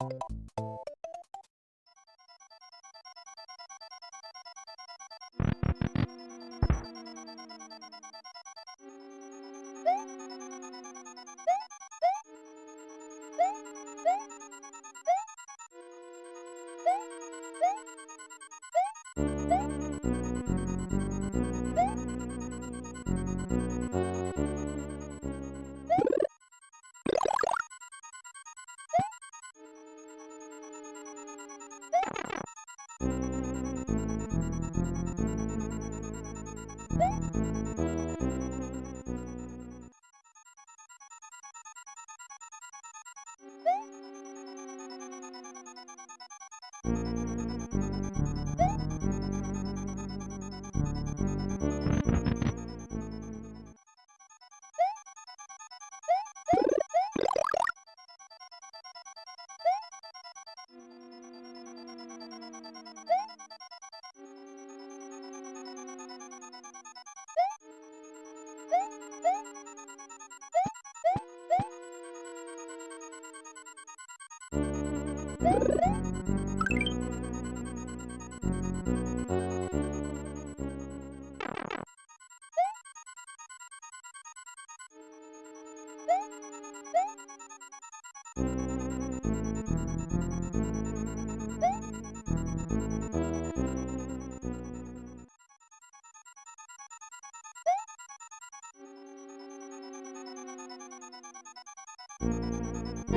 you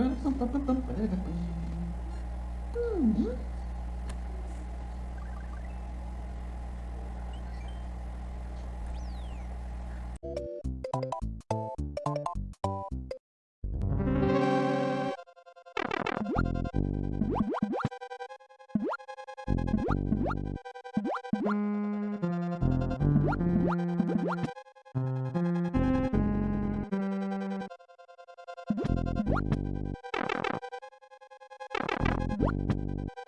Uhum. What? あ!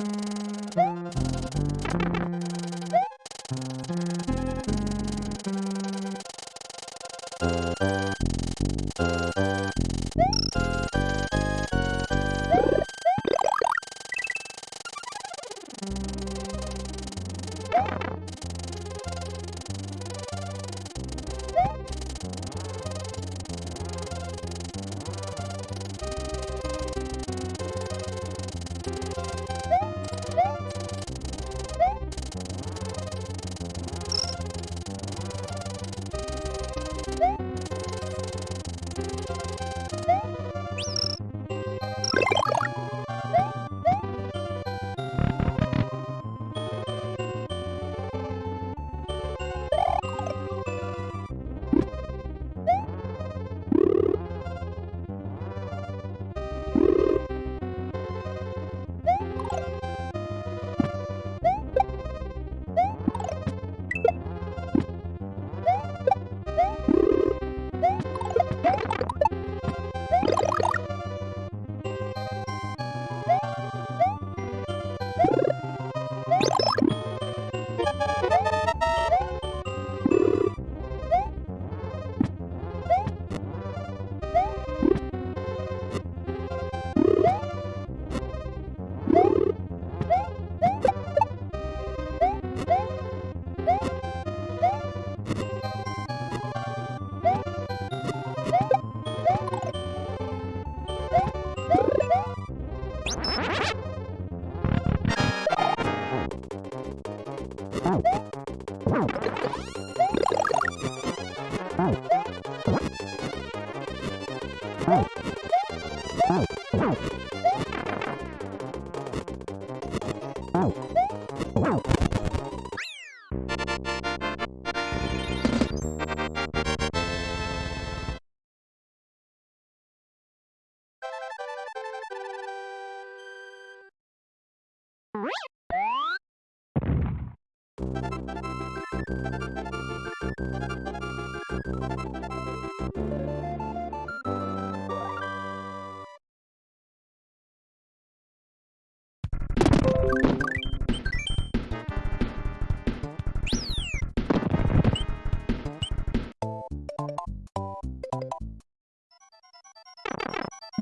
음... you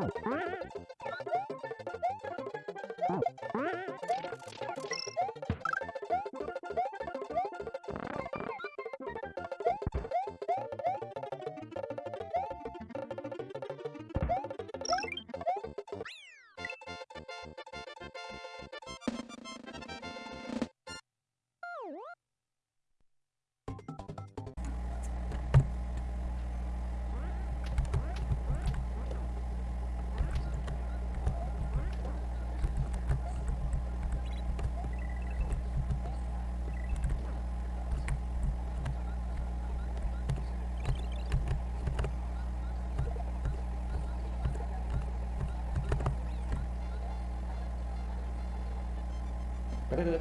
Oh, Hmm.